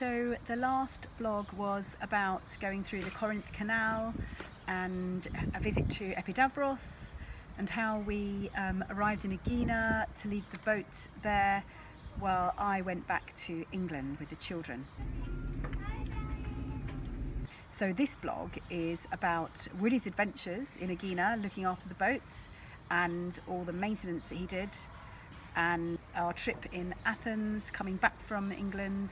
So the last blog was about going through the Corinth Canal and a visit to Epidavros and how we um, arrived in Aegina to leave the boat there while I went back to England with the children. So this blog is about Woody's adventures in Aegina, looking after the boat and all the maintenance that he did and our trip in Athens, coming back from England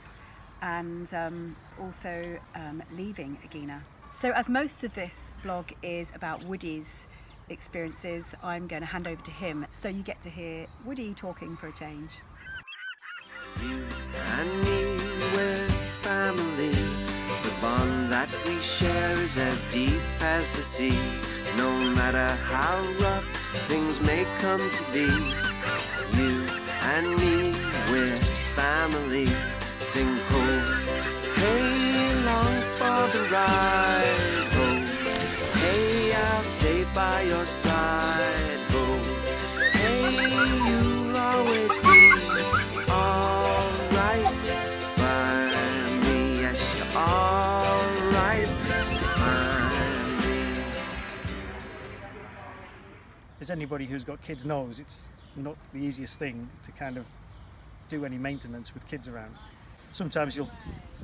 and um, also um, leaving Aegina. So as most of this blog is about Woody's experiences, I'm going to hand over to him so you get to hear Woody talking for a change. You and me, we're family. The bond that we share is as deep as the sea. No matter how rough things may come to be, you and me, we're family. Sing ho, hey, long for the ride. Ho, hey, I'll stay by your side. Ho, hey, you'll always be alright by me. Yes, you're alright by me. as anybody who's got kids knows, it's not the easiest thing to kind of do any maintenance with kids around. sometimes you'll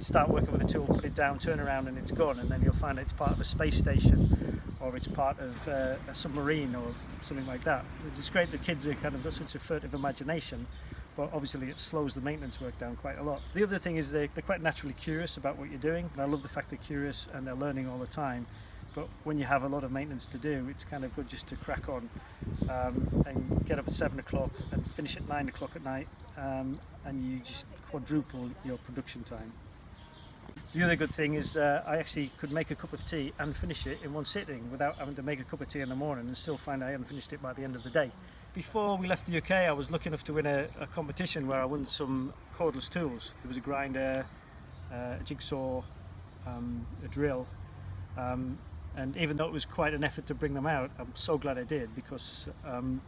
start working with a tool, put it down, turn around and it's gone and then you'll find it's part of a space station or it's part of uh, a submarine or something like that. It's great that kids have kind of got such a furtive imagination but obviously it slows the maintenance work down quite a lot. The other thing is they're, they're quite naturally curious about what you're doing and I love the fact they're curious and they're learning all the time but when you have a lot of maintenance to do it's kind of good just to crack on um, and get up at seven o'clock and finish at nine o'clock at night um, and you just quadruple your production time. The other good thing is uh, I actually could make a cup of tea and finish it in one sitting without having to make a cup of tea in the morning and still find I hadn't finished it by the end of the day. Before we left the UK I was lucky enough to win a, a competition where I won some cordless tools. There was a grinder, uh, a jigsaw, um, a drill um, and even though it was quite an effort to bring them out I'm so glad I did because um,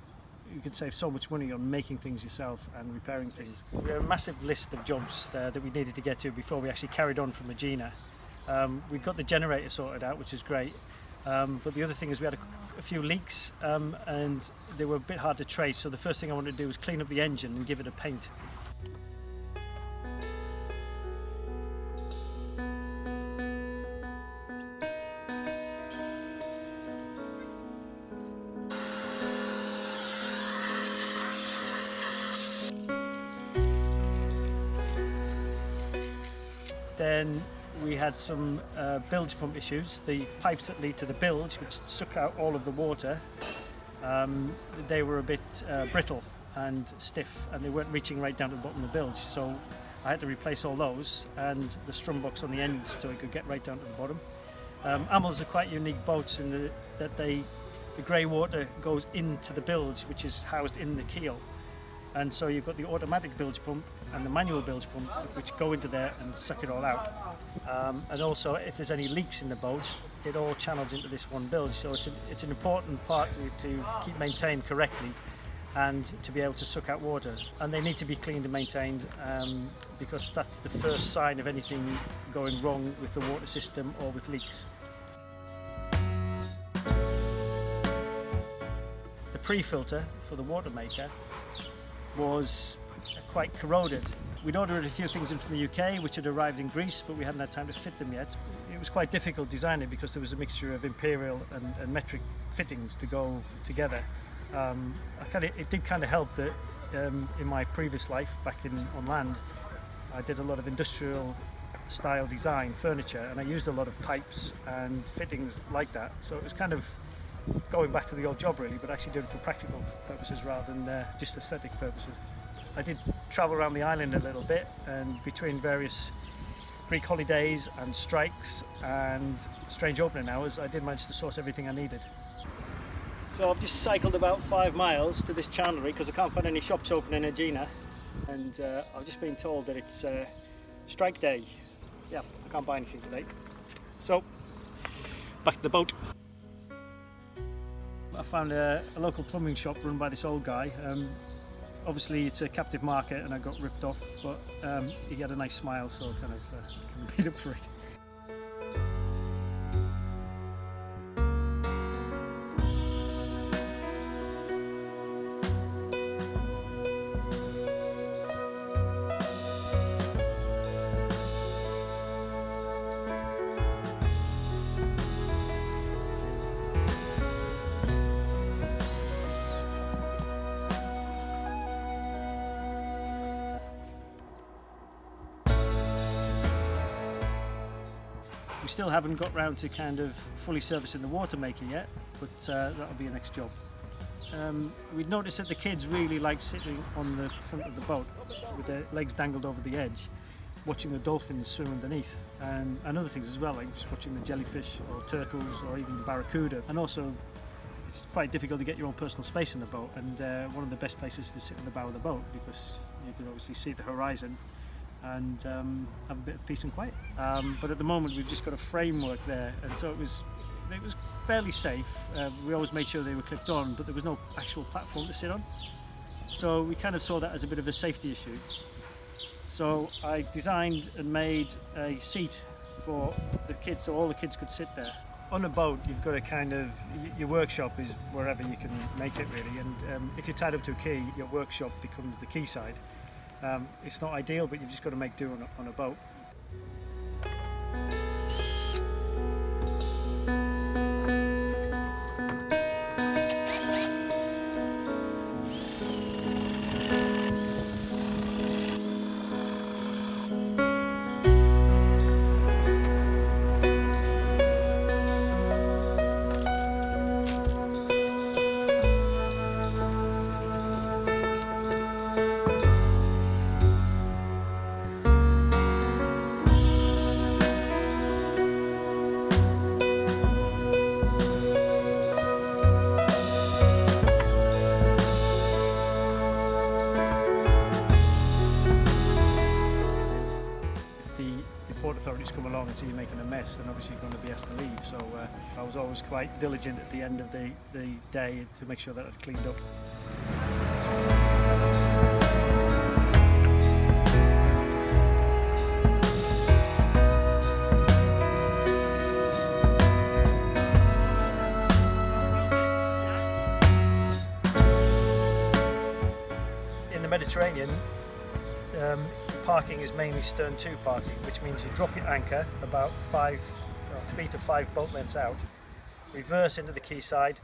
you can save so much money on making things yourself and repairing things. We had a massive list of jobs uh, that we needed to get to before we actually carried on from Aegina. Um, we got the generator sorted out which is great um, but the other thing is we had a, a few leaks um, and they were a bit hard to trace so the first thing I wanted to do was clean up the engine and give it a paint. Had some uh, bilge pump issues. The pipes that lead to the bilge, which suck out all of the water, um, they were a bit uh, brittle and stiff and they weren't reaching right down to the bottom of the bilge. So I had to replace all those and the strum box on the ends so it could get right down to the bottom. Um, Amels are quite unique boats in the, that they, the grey water goes into the bilge which is housed in the keel and so you've got the automatic bilge pump and the manual bilge pump which go into there and suck it all out. Um, and also if there's any leaks in the boat it all channels into this one bilge so it's, a, it's an important part to, to keep maintained correctly and to be able to suck out water. And they need to be cleaned and maintained um, because that's the first sign of anything going wrong with the water system or with leaks. The pre-filter for the water maker was quite corroded. We'd ordered a few things in from the UK which had arrived in Greece but we hadn't had time to fit them yet. It was quite difficult designing because there was a mixture of imperial and, and metric fittings to go together. Um, kinda, it did kind of help that um, in my previous life back in on land I did a lot of industrial style design furniture and I used a lot of pipes and fittings like that so it was kind of going back to the old job really, but actually doing it for practical purposes rather than uh, just aesthetic purposes. I did travel around the island a little bit and between various Greek holidays and strikes and strange opening hours, I did manage to source everything I needed. So I've just cycled about five miles to this chandlery because I can't find any shops open in Aegina and uh, I've just been told that it's uh, strike day. Yeah, I can't buy anything today. So, back to the boat. I found a, a, local plumbing shop run by this old guy. Um, obviously it's a captive market and I got ripped off, but um, he had a nice smile, so kind of uh, made up for it. We still haven't got round to kind of fully servicing the water maker yet, but uh, that'll be a next job. Um, we'd noticed that the kids really like sitting on the front of the boat with their legs dangled over the edge, watching the dolphins swim underneath, and, and other things as well, like just watching the jellyfish or turtles or even the barracuda. And also, it's quite difficult to get your own personal space in the boat, and uh, one of the best places to sit in the bow of the boat because you can obviously see the horizon and um, have a bit of peace and quiet. Um, but at the moment, we've just got a framework there, and so it was it was fairly safe. Uh, we always made sure they were clipped on, but there was no actual platform to sit on. So we kind of saw that as a bit of a safety issue. So I designed and made a seat for the kids, so all the kids could sit there. On a boat, you've got to kind of your workshop is wherever you can make it really, and um, if you're tied up to a quay, your workshop becomes the quayside. Um, it's not ideal, but you've just got to make do on a, on a boat. long until you're making a mess, then obviously you're going to be asked to leave. So uh, I was always quite diligent at the end of the, the day to make sure that I'd cleaned up. Parking is mainly stern to parking, which means you drop your anchor about five, or three to five boat lengths out, reverse into the quayside,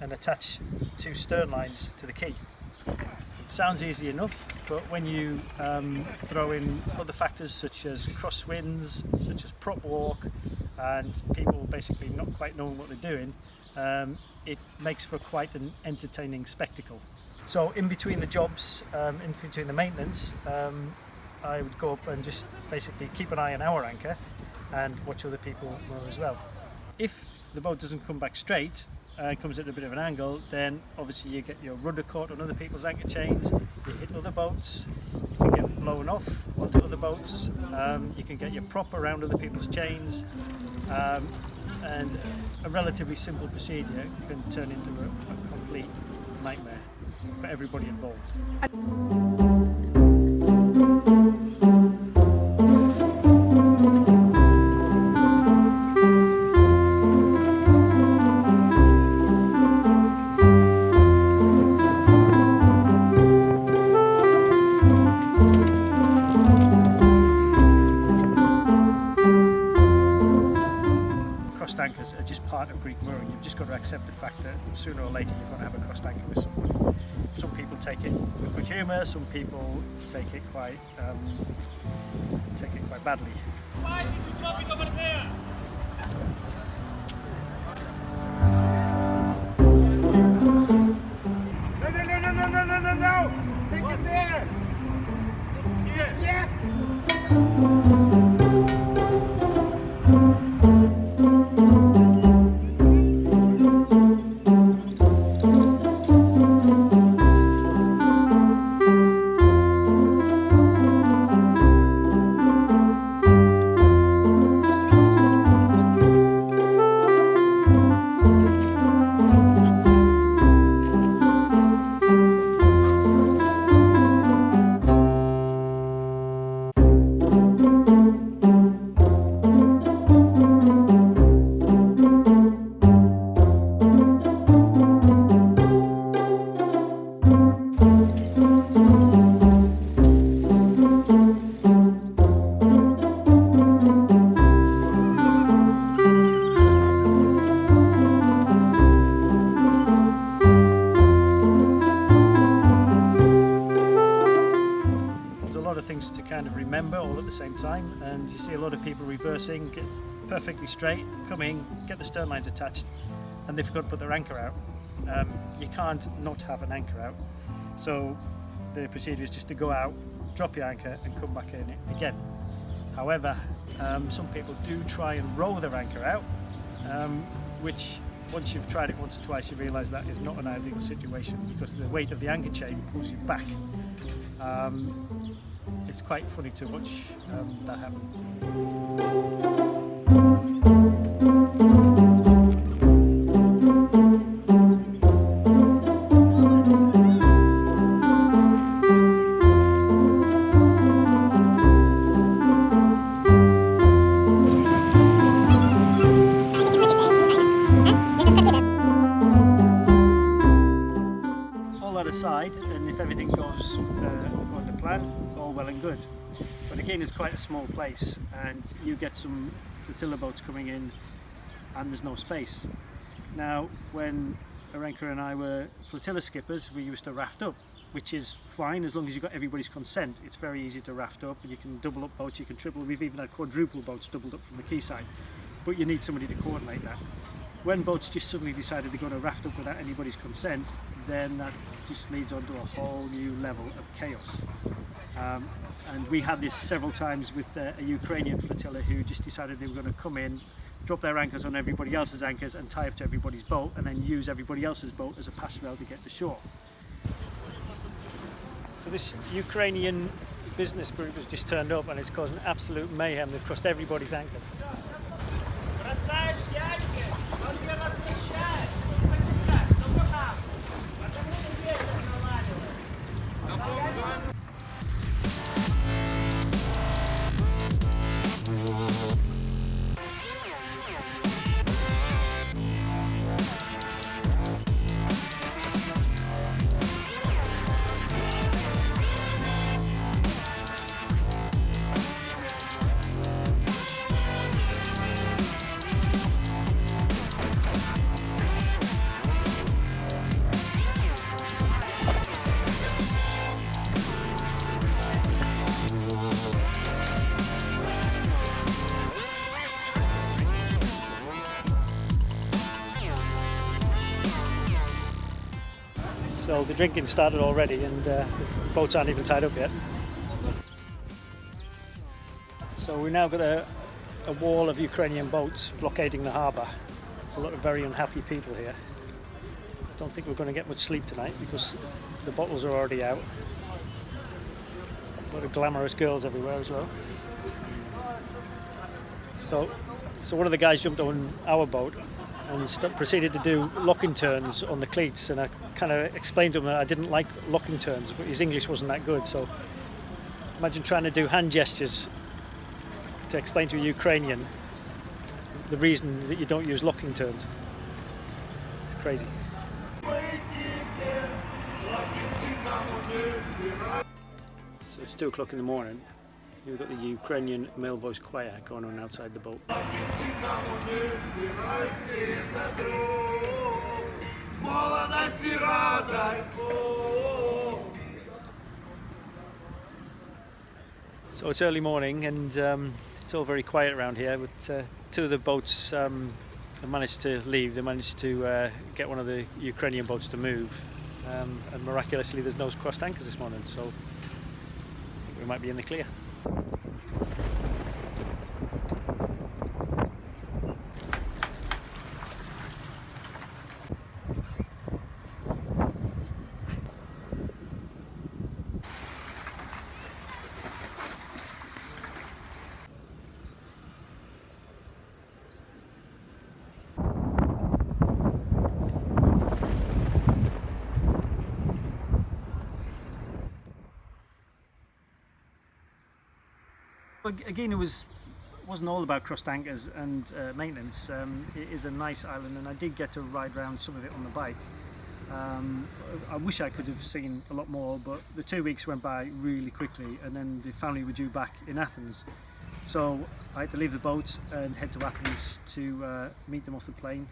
and attach two stern lines to the quay. Sounds easy enough, but when you um, throw in other factors such as crosswinds, such as prop walk, and people basically not quite knowing what they're doing, um, it makes for quite an entertaining spectacle. So in between the jobs, um, in between the maintenance, um, I would go up and just basically keep an eye on our anchor and watch other people moor as well. If the boat doesn't come back straight and comes at a bit of an angle, then obviously you get your rudder caught on other people's anchor chains, you hit other boats, you can get blown off onto other boats, um, you can get your prop around other people's chains, um, and a relatively simple procedure can turn into a, a complete nightmare for everybody involved. Sooner or later you're going to have a crossed anchor with. Some people take it with good humour, some people take it quite um, take it quite badly. People reversing, perfectly straight, come in, get the stern lines attached, and they forgot to put their anchor out. Um, you can't not have an anchor out, so the procedure is just to go out, drop your anchor, and come back in it again. However, um, some people do try and row their anchor out, um, which once you've tried it once or twice, you realise that is not an ideal situation because the weight of the anchor chain pulls you back. Um, it's quite funny to watch um, that happen. And good. But again, it's quite a small place, and you get some flotilla boats coming in, and there's no space. Now, when Arenka and I were flotilla skippers, we used to raft up, which is fine as long as you've got everybody's consent. It's very easy to raft up, and you can double up boats, you can triple. We've even had quadruple boats doubled up from the quayside, but you need somebody to coordinate that when boats just suddenly decided they're going to raft up without anybody's consent, then that just leads on to a whole new level of chaos. Um, and we had this several times with uh, a Ukrainian flotilla who just decided they were going to come in, drop their anchors on everybody else's anchors and tie up to everybody's boat and then use everybody else's boat as a pass rail to get to shore. So this Ukrainian business group has just turned up and it's causing absolute mayhem. They've crossed everybody's anchor. Drinking started already and uh, the boats aren't even tied up yet. So we've now got a, a wall of Ukrainian boats blockading the harbour. There's a lot of very unhappy people here. I Don't think we're going to get much sleep tonight because the bottles are already out. A lot of glamorous girls everywhere as well. So, so one of the guys jumped on our boat and proceeded to do locking turns on the cleats. And I kind of explained to him that I didn't like locking turns, but his English wasn't that good. So imagine trying to do hand gestures to explain to a Ukrainian the reason that you don't use locking turns. It's crazy. So it's two o'clock in the morning. You've got the Ukrainian male voice choir going on outside the boat. So it's early morning and um, it's all very quiet around here. But uh, two of the boats um, have managed to leave. They managed to uh, get one of the Ukrainian boats to move, um, and miraculously, there's no crossed anchors this morning. So I think we might be in the clear. Again, it was wasn't all about crossed anchors and uh, maintenance. Um, it is a nice island, and I did get to ride around some of it on the bike. Um, I wish I could have seen a lot more, but the two weeks went by really quickly, and then the family were due back in Athens. So I had to leave the boat and head to Athens to uh, meet them off the plane.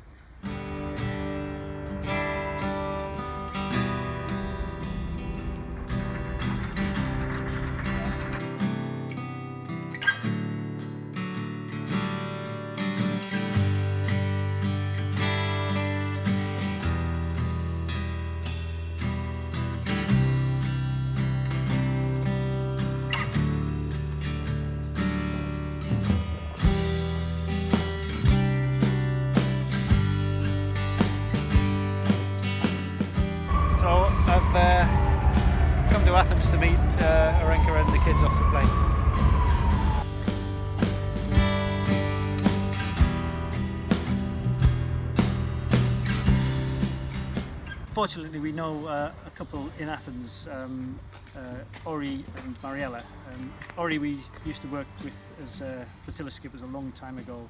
Fortunately, we know uh, a couple in Athens, um, uh, Ori and Mariella. Um, Ori we used to work with as uh, flotilla skippers a long time ago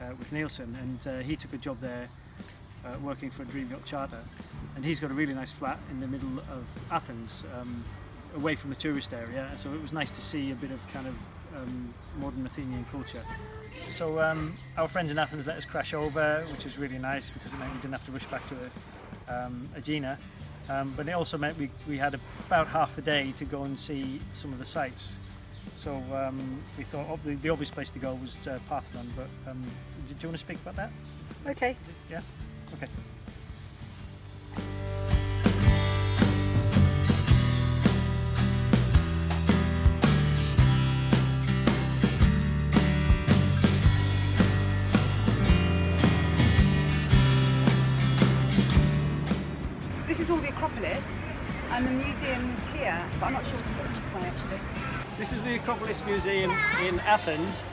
uh, with Neilson, and uh, he took a job there uh, working for a Dream Yacht Charter. And he's got a really nice flat in the middle of Athens, um, away from the tourist area. So it was nice to see a bit of kind of um, modern Athenian culture. So um, our friends in Athens let us crash over, which was really nice because it meant we didn't have to rush back to um, Agena. Um, but it also meant we, we had about half a day to go and see some of the sites. So um, we thought oh, the, the obvious place to go was uh, Parthenon, but um, do, do you want to speak about that? Okay. Yeah? Okay. And the museum's here, but I'm not sure what actually. This is the Acropolis Museum in Athens,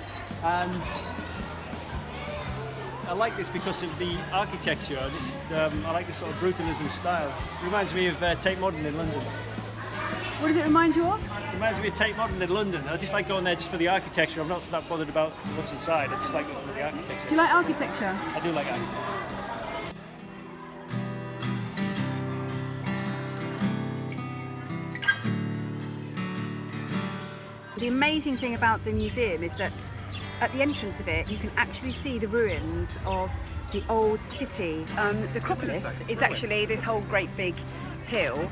and I like this because of the architecture. I just um, I like this sort of brutalism style. It reminds me of uh, Tate Modern in London. What does it remind you of? It reminds me of Tate Modern in London. I just like going there just for the architecture. I'm not that bothered about what's inside. I just like looking at the architecture. Do you like architecture? I do like architecture. Amazing thing about the museum is that at the entrance of it you can actually see the ruins of the old city. Um, the Acropolis is actually this whole great big hill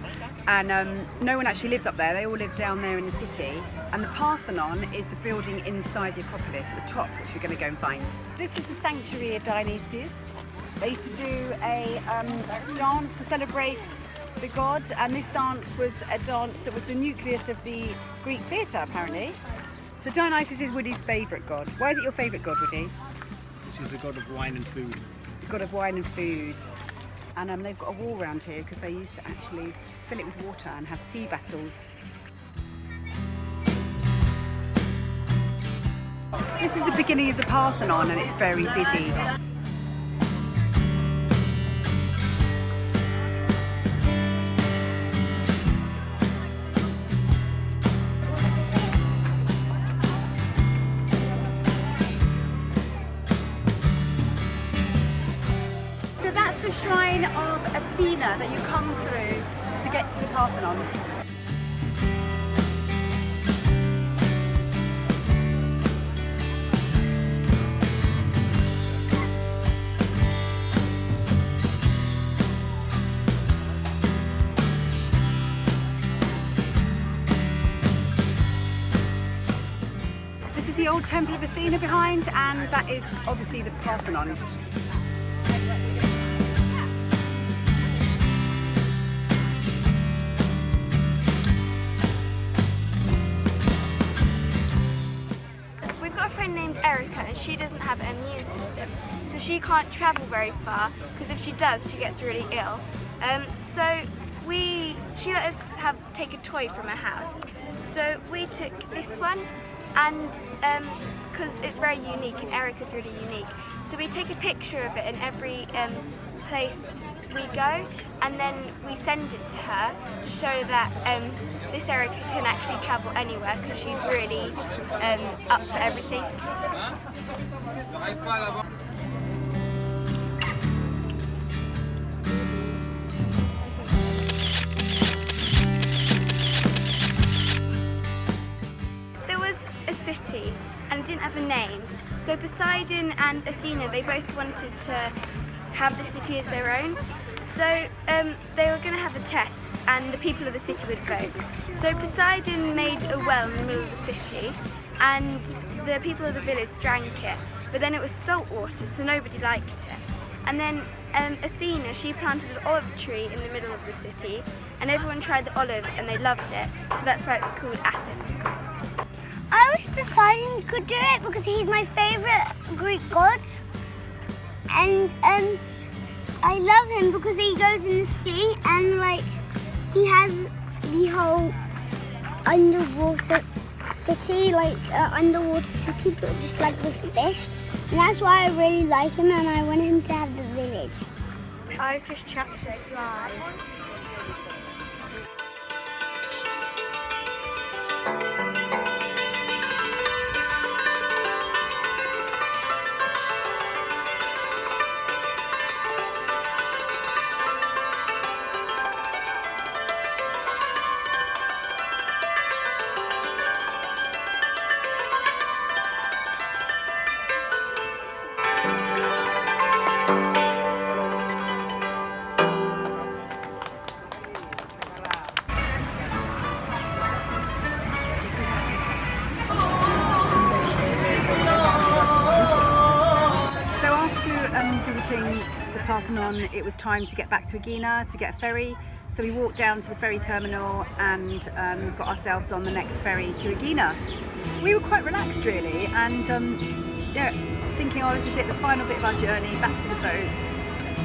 and um, no one actually lived up there, they all lived down there in the city and the Parthenon is the building inside the Acropolis at the top which we're going to go and find. This is the sanctuary of Dionysius. They used to do a um, dance to celebrate the god, and this dance was a dance that was the nucleus of the Greek theatre, apparently. So Dionysus is Woody's favourite god. Why is it your favourite god, Woody? She's the god of wine and food. The god of wine and food. And um, they've got a wall around here because they used to actually fill it with water and have sea battles. This is the beginning of the Parthenon and it's very busy. Come through to get to the Parthenon. This is the old temple of Athena behind, and that is obviously the Parthenon. Friend named Erica and she doesn't have an immune system, so she can't travel very far because if she does, she gets really ill. Um, so we, she let us have take a toy from her house. So we took this one, and because it's very unique and Erica's really unique, so we take a picture of it in every um, place we go, and then we send it to her to show that um, this Erica can actually travel anywhere because she's really um, up for everything. There was a city and it didn't have a name. So Poseidon and Athena, they both wanted to have the city as their own. So um, they were going to have a test and the people of the city would vote. So Poseidon made a well in the middle of the city and the people of the village drank it. But then it was salt water, so nobody liked it. And then um, Athena, she planted an olive tree in the middle of the city and everyone tried the olives and they loved it. So that's why it's called Athens. I wish Poseidon could do it because he's my favorite Greek god. And um, I love him because he goes in the sea and like he has the whole underwater city, like uh, underwater city, but just like with fish. And that's why I really like him, and I want him to have the village. I've just checked it time to get back to Aegina to get a ferry. So we walked down to the ferry terminal and um, got ourselves on the next ferry to Aegina. We were quite relaxed really, and um, yeah, thinking, oh, this is it, the final bit of our journey back to the boats.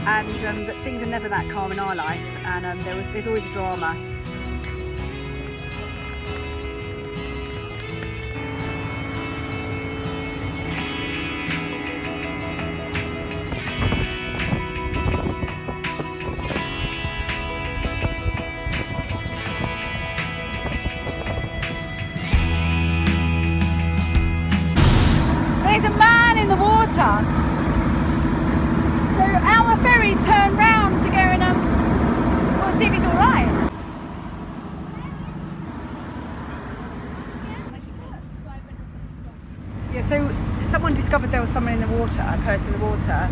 And um, but things are never that calm in our life, and um, there was there's always a drama. Water. So our ferry's turned round to go and um, we'll see if he's all right. Yeah, so someone discovered there was someone in the water, a person in the water.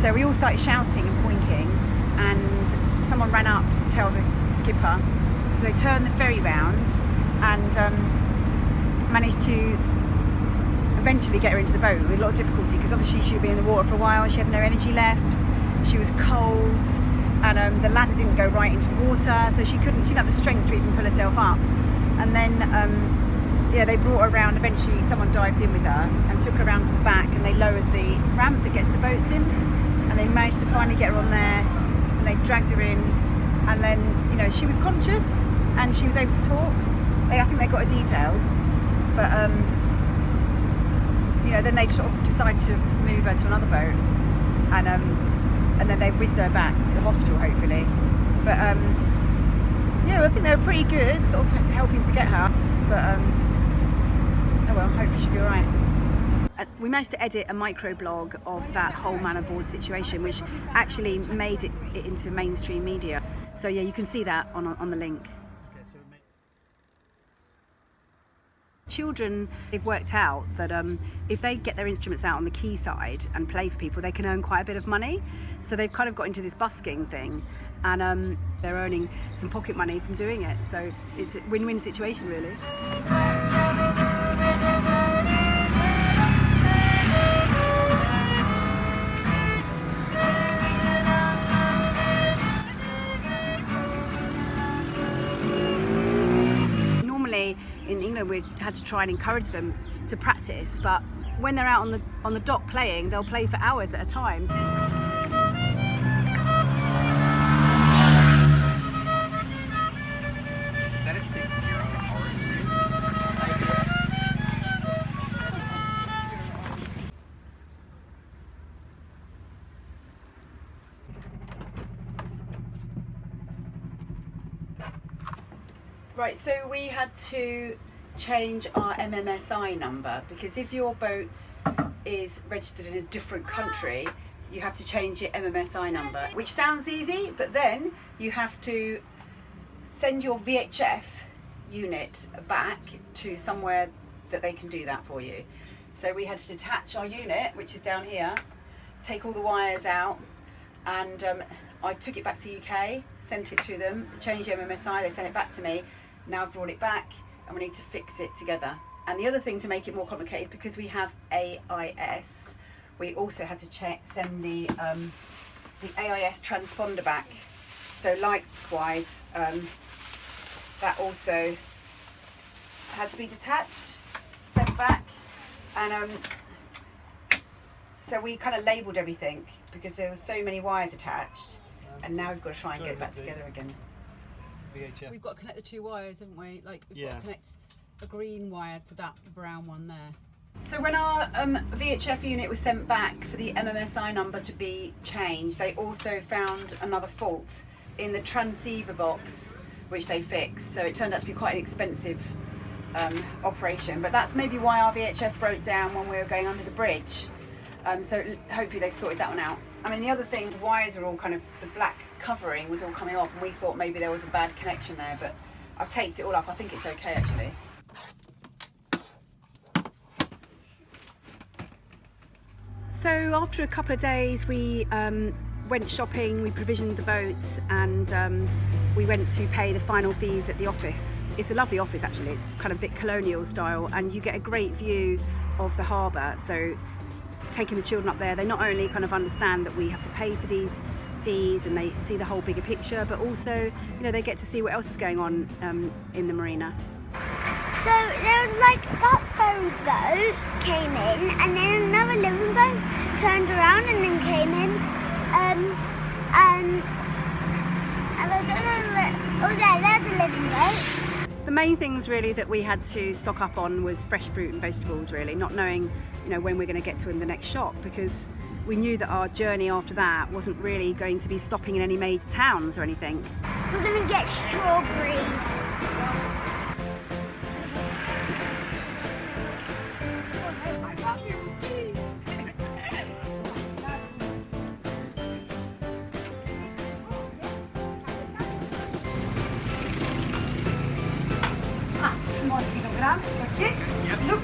So we all started shouting and pointing, and someone ran up to tell the skipper. So they turned the ferry round and um, managed to eventually get her into the boat with a lot of difficulty because obviously she'd been in the water for a while, she had no energy left, she was cold, and um, the ladder didn't go right into the water, so she couldn't, she didn't have the strength to even pull herself up. And then, um, yeah, they brought her around. Eventually, someone dived in with her and took her around to the back, and they lowered the ramp that gets the boats in, and they managed to finally get her on there, and they dragged her in, and then, you know, she was conscious and she was able to talk. I think they got her details, but. Um, you know, then they sort of decided to move her to another boat, and um, and then they whizzed her back to hospital, hopefully. But um, yeah, I think they were pretty good, sort of helping to get her. But um, oh well, hopefully she'll be all right. We managed to edit a microblog of that whole man aboard situation, which actually made it, it into mainstream media. So yeah, you can see that on on the link. Children they've worked out that um, if they get their instruments out on the quay side and play for people they can earn quite a bit of money. So they've kind of got into this busking thing and um, they're earning some pocket money from doing it. So it's a win-win situation really in England we had to try and encourage them to practice but when they're out on the on the dock playing they'll play for hours at a time That is six zero orange juice. Right, so we had to change our MMSI number because if your boat is registered in a different country, you have to change your MMSI number, which sounds easy, but then you have to send your VHF unit back to somewhere that they can do that for you. So we had to detach our unit, which is down here, take all the wires out, and um, I took it back to UK, sent it to them, changed the MMSI, they sent it back to me. Now I've brought it back, and we need to fix it together. And the other thing to make it more complicated, because we have AIS, we also had to check, send the um, the AIS transponder back. So likewise, um, that also had to be detached, sent back, and um, so we kind of labelled everything because there were so many wires attached, and now we've got to try and get it back together again. VHF. We've got to connect the two wires, haven't we? Like we've got to connect a green wire to that brown one there. So when our um, VHF unit was sent back for the MMSI number to be changed, they also found another fault in the transceiver box, which they fixed. So it turned out to be quite an expensive um, operation. But that's maybe why our VHF broke down when we were going under the bridge. Um, so hopefully they sorted that one out. I mean, the other thing, the wires are all kind of, the black covering was all coming off, and we thought maybe there was a bad connection there, but I've taped it all up. I think it's okay actually. So after a couple of days, we um, went shopping, we provisioned the boat, and um, we went to pay the final fees at the office. It's a lovely office actually, it's kind of a bit colonial style, and you get a great view of the harbour. So taking the children up there, they not only kind of understand that we have to pay for these fees and they see the whole bigger picture, but also, you know, they get to see what else is going on um, in the marina. So there was like that ferry boat came in, and then another living boat turned around and then came in. Um, and and I don't know. Oh, there, there's a living boat. The main things really that we had to stock up on was fresh fruit and vegetables really, not knowing, you know, when we're going to get to in the next shop because we knew that our journey after that wasn't really going to be stopping in any major towns or anything. We're gonna get strawberries. Kilograms, okay? Look.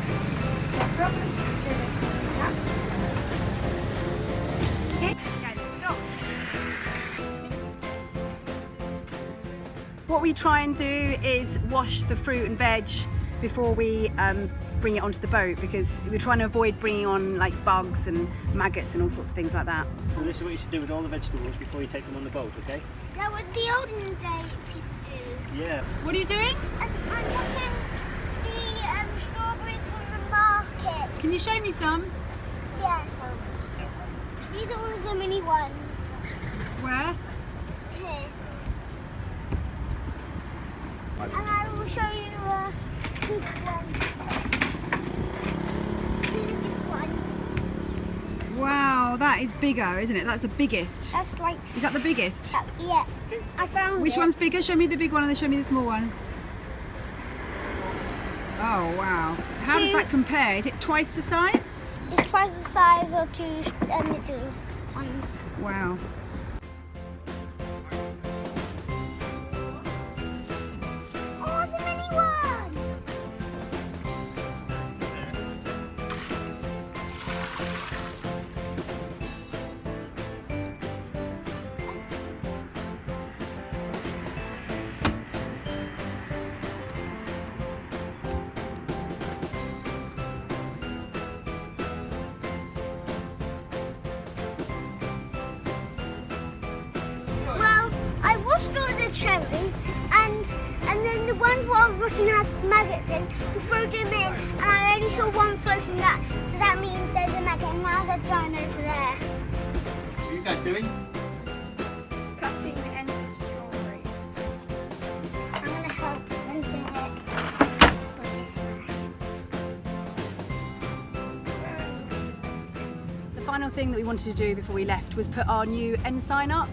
What we try and do is wash the fruit and veg before we um, bring it onto the boat because we're trying to avoid bringing on like bugs and maggots and all sorts of things like that. So this is what you should do with all the vegetables before you take them on the boat, okay? That was the olden day people do. Yeah. What are you doing? And I'm washing the um, strawberries from the market. Can you show me some? Yeah. These are all of the mini ones. Where? Here. And I will show you a big one. Really big one. Wow, that is bigger, isn't it? That's the biggest. That's like. Is that the biggest? Uh, yeah. I found Which it. one's bigger? Show me the big one and then show me the small one. Oh wow. How does that compare? Is it twice the size? It's twice the size of two uh, little ones. Wow. In, we threw them in and I only saw one floating that, so that means there's a maggot and now they're drying over there. What are you guys doing? Cutting the ends of strawberries. I'm gonna help them do it with this one. The final thing that we wanted to do before we left was put our new ensign up,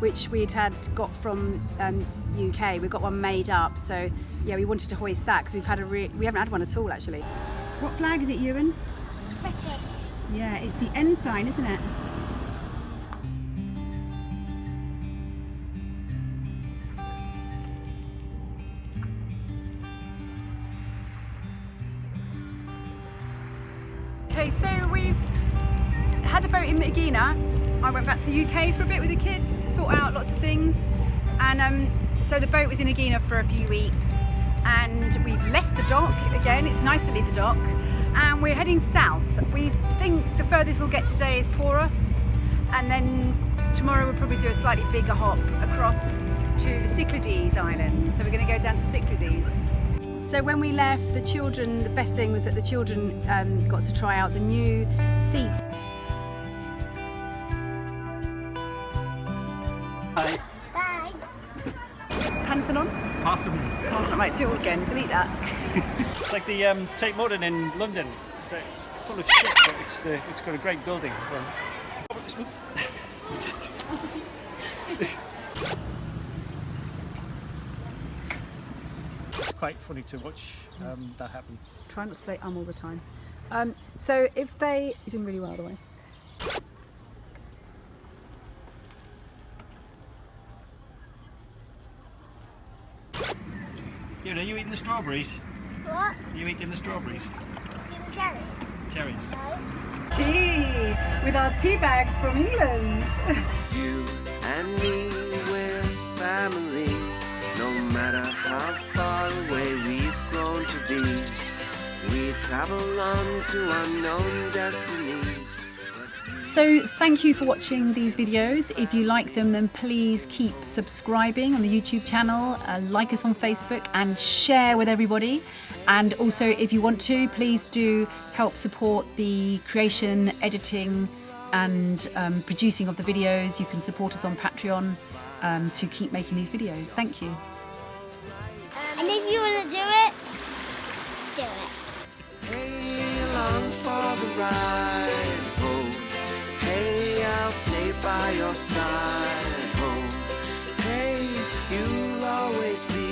which we'd had got from um, UK. We got one made up, so yeah, we wanted to hoist that because we've had a re- we haven't had one at all actually. What flag is it, Ewan? British. Yeah, it's the ensign, isn't it? Back to the UK for a bit with the kids to sort out lots of things. And um, so the boat was in Aegina for a few weeks and we've left the dock again. It's nice to leave the dock and we're heading south. We think the furthest we'll get today is Poros and then tomorrow we'll probably do a slightly bigger hop across to the Cyclades Islands. So we're going to go down to Cyclades. So when we left, the children, the best thing was that the children um, got to try out the new seat. Hi. Bye. Pantheon? Jonathan on? Oh, right, do it all again. Delete that. It's like the um, Tate Modern in London. It's, a, it's full of shit, but it's the, it's got a great building. it's quite funny to watch um, that happen. Try not to say um all the time. Um, so if they, you're doing really well otherwise. You know, you eating the strawberries? What? Are you eating the strawberries? Give cherries. Cherries. No. Tea with our tea bags from England. You and me, we're family. No matter how far away we've grown to be, we travel on to unknown destinies. So thank you for watching these videos. If you like them, then please keep subscribing on the YouTube channel, uh, like us on Facebook and share with everybody. And also if you want to, please do help support the creation, editing and um, producing of the videos. You can support us on Patreon um, to keep making these videos. Thank you. And if you want to do it, do it. I'll stay by your side. Oh, hey, you'll always be.